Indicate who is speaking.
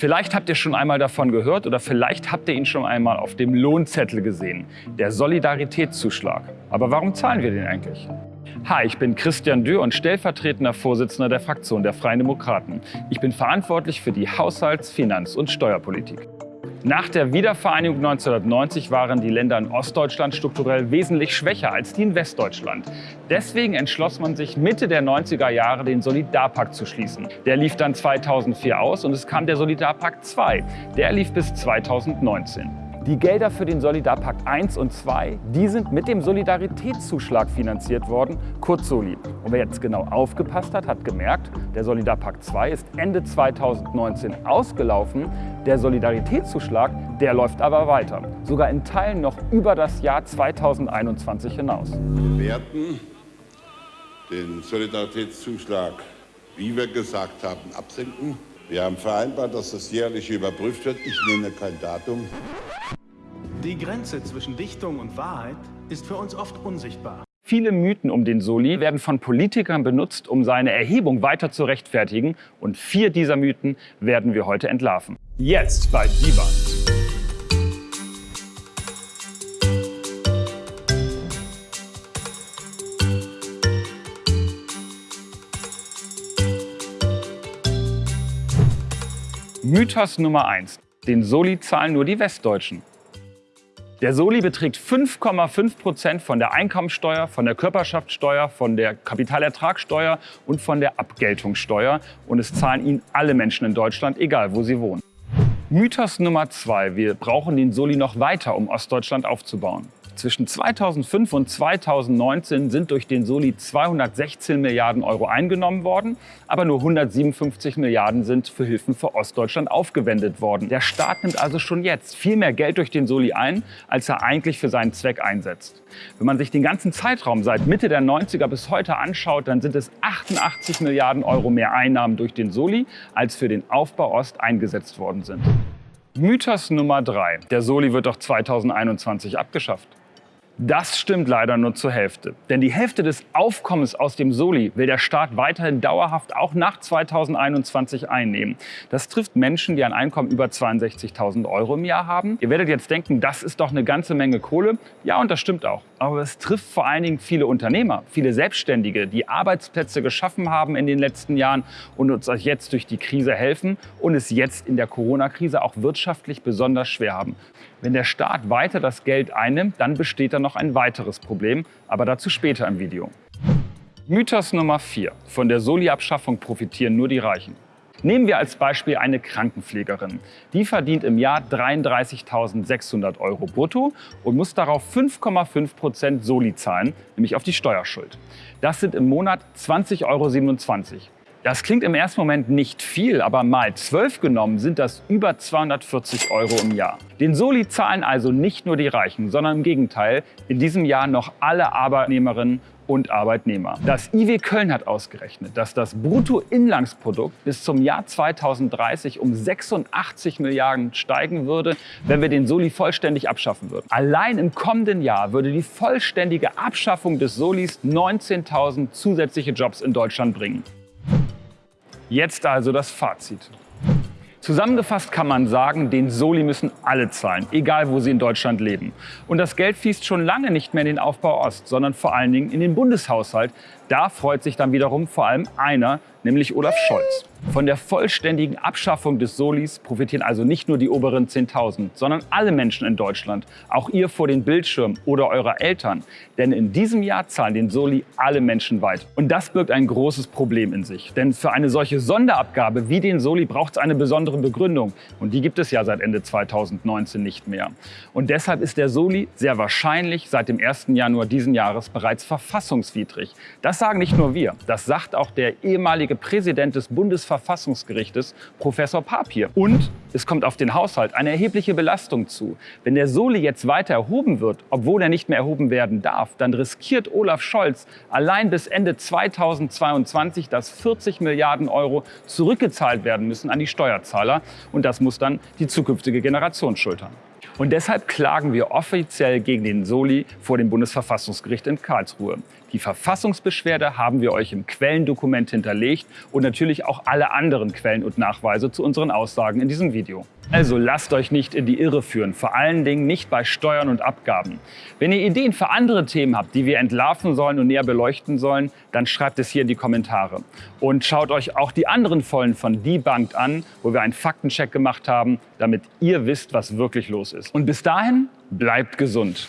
Speaker 1: Vielleicht habt ihr schon einmal davon gehört oder vielleicht habt ihr ihn schon einmal auf dem Lohnzettel gesehen. Der Solidaritätszuschlag. Aber warum zahlen wir den eigentlich? Hi, ich bin Christian Dürr und stellvertretender Vorsitzender der Fraktion der Freien Demokraten. Ich bin verantwortlich für die Haushalts-, Finanz- und Steuerpolitik. Nach der Wiedervereinigung 1990 waren die Länder in Ostdeutschland strukturell wesentlich schwächer als die in Westdeutschland. Deswegen entschloss man sich Mitte der 90er Jahre den Solidarpakt zu schließen. Der lief dann 2004 aus und es kam der Solidarpakt 2. Der lief bis 2019. Die Gelder für den Solidarpakt 1 und 2, die sind mit dem Solidaritätszuschlag finanziert worden, kurz Soli. Und wer jetzt genau aufgepasst hat, hat gemerkt, der Solidarpakt 2 ist Ende 2019 ausgelaufen. Der Solidaritätszuschlag, der läuft aber weiter, sogar in Teilen noch über das Jahr 2021 hinaus.
Speaker 2: Wir werden den Solidaritätszuschlag, wie wir gesagt haben, absenken. Wir haben vereinbart, dass das jährlich überprüft wird. Ich nenne kein Datum.
Speaker 3: Die Grenze zwischen Dichtung und Wahrheit ist für uns oft unsichtbar.
Speaker 1: Viele Mythen um den Soli werden von Politikern benutzt, um seine Erhebung weiter zu rechtfertigen. Und vier dieser Mythen werden wir heute entlarven. Jetzt bei Dieband. Mythos Nummer 1. Den Soli zahlen nur die Westdeutschen. Der Soli beträgt 5,5 Prozent von der Einkommensteuer, von der Körperschaftssteuer, von der Kapitalertragssteuer und von der Abgeltungssteuer. Und es zahlen ihn alle Menschen in Deutschland, egal wo sie wohnen. Mythos Nummer zwei. Wir brauchen den Soli noch weiter, um Ostdeutschland aufzubauen. Zwischen 2005 und 2019 sind durch den Soli 216 Milliarden Euro eingenommen worden, aber nur 157 Milliarden sind für Hilfen für Ostdeutschland aufgewendet worden. Der Staat nimmt also schon jetzt viel mehr Geld durch den Soli ein, als er eigentlich für seinen Zweck einsetzt. Wenn man sich den ganzen Zeitraum seit Mitte der 90er bis heute anschaut, dann sind es 88 Milliarden Euro mehr Einnahmen durch den Soli, als für den Aufbau Ost eingesetzt worden sind. Mythos Nummer 3. Der Soli wird doch 2021 abgeschafft. Das stimmt leider nur zur Hälfte. Denn die Hälfte des Aufkommens aus dem Soli will der Staat weiterhin dauerhaft auch nach 2021 einnehmen. Das trifft Menschen, die ein Einkommen über 62.000 Euro im Jahr haben. Ihr werdet jetzt denken, das ist doch eine ganze Menge Kohle. Ja, und das stimmt auch. Aber es trifft vor allen Dingen viele Unternehmer, viele Selbstständige, die Arbeitsplätze geschaffen haben in den letzten Jahren und uns jetzt durch die Krise helfen und es jetzt in der Corona-Krise auch wirtschaftlich besonders schwer haben. Wenn der Staat weiter das Geld einnimmt, dann besteht da noch ein weiteres Problem, aber dazu später im Video. Mythos Nummer 4. Von der Soli-Abschaffung profitieren nur die Reichen. Nehmen wir als Beispiel eine Krankenpflegerin. Die verdient im Jahr 33.600 Euro brutto und muss darauf 5,5 Prozent Soli zahlen, nämlich auf die Steuerschuld. Das sind im Monat 20,27 Euro. Das klingt im ersten Moment nicht viel, aber mal 12 genommen sind das über 240 Euro im Jahr. Den Soli zahlen also nicht nur die Reichen, sondern im Gegenteil in diesem Jahr noch alle Arbeitnehmerinnen und Arbeitnehmer. Das IW Köln hat ausgerechnet, dass das Bruttoinlandsprodukt bis zum Jahr 2030 um 86 Milliarden steigen würde, wenn wir den Soli vollständig abschaffen würden. Allein im kommenden Jahr würde die vollständige Abschaffung des Solis 19.000 zusätzliche Jobs in Deutschland bringen. Jetzt also das Fazit. Zusammengefasst kann man sagen, den Soli müssen alle zahlen, egal wo sie in Deutschland leben. Und das Geld fließt schon lange nicht mehr in den Aufbau Ost, sondern vor allen Dingen in den Bundeshaushalt. Da freut sich dann wiederum vor allem einer, nämlich Olaf Scholz. Von der vollständigen Abschaffung des Solis profitieren also nicht nur die oberen 10.000, sondern alle Menschen in Deutschland, auch ihr vor den Bildschirmen oder eure Eltern. Denn in diesem Jahr zahlen den Soli alle Menschen weit. Und das birgt ein großes Problem in sich. Denn für eine solche Sonderabgabe wie den Soli braucht es eine besondere Begründung. Und die gibt es ja seit Ende 2019 nicht mehr. Und deshalb ist der Soli sehr wahrscheinlich seit dem 1. Januar diesen Jahres bereits verfassungswidrig. Das sagen nicht nur wir, das sagt auch der ehemalige Präsident des Bundesverfassungsgerichtes, Professor Papier. Und es kommt auf den Haushalt eine erhebliche Belastung zu. Wenn der Soli jetzt weiter erhoben wird, obwohl er nicht mehr erhoben werden darf, dann riskiert Olaf Scholz allein bis Ende 2022, dass 40 Milliarden Euro zurückgezahlt werden müssen an die Steuerzahler. Und das muss dann die zukünftige Generation schultern. Und deshalb klagen wir offiziell gegen den Soli vor dem Bundesverfassungsgericht in Karlsruhe. Die Verfassungsbeschwerde haben wir euch im Quellendokument hinterlegt und natürlich auch alle anderen Quellen und Nachweise zu unseren Aussagen in diesem Video. Also lasst euch nicht in die Irre führen, vor allen Dingen nicht bei Steuern und Abgaben. Wenn ihr Ideen für andere Themen habt, die wir entlarven sollen und näher beleuchten sollen, dann schreibt es hier in die Kommentare. Und schaut euch auch die anderen Folgen von Debunked an, wo wir einen Faktencheck gemacht haben, damit ihr wisst, was wirklich los ist. Und bis dahin, bleibt gesund.